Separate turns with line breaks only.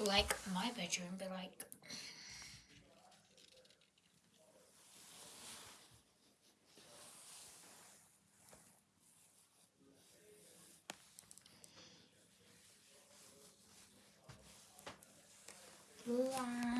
like my bedroom, but like. La